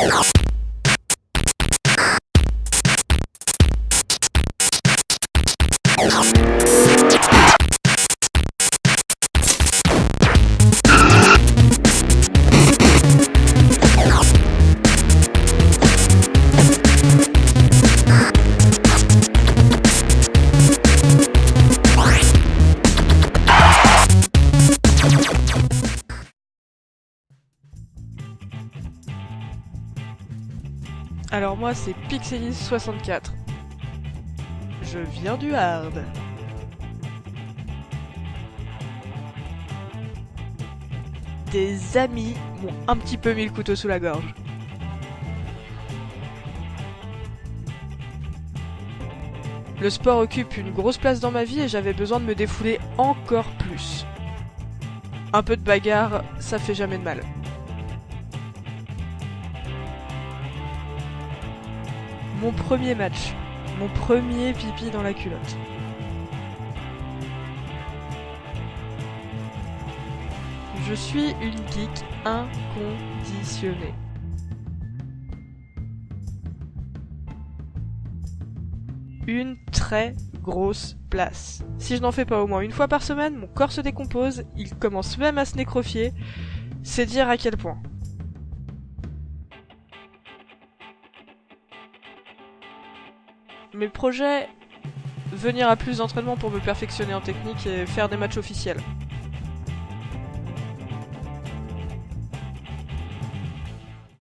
you Alors moi c'est Pixelis64. Je viens du hard. Des amis m'ont un petit peu mis le couteau sous la gorge. Le sport occupe une grosse place dans ma vie et j'avais besoin de me défouler encore plus. Un peu de bagarre, ça fait jamais de mal. Mon premier match. Mon premier pipi dans la culotte. Je suis une geek inconditionnée. Une très grosse place. Si je n'en fais pas au moins une fois par semaine, mon corps se décompose, il commence même à se nécrofier. C'est dire à quel point. Mes projets, venir à plus d'entraînement pour me perfectionner en technique et faire des matchs officiels.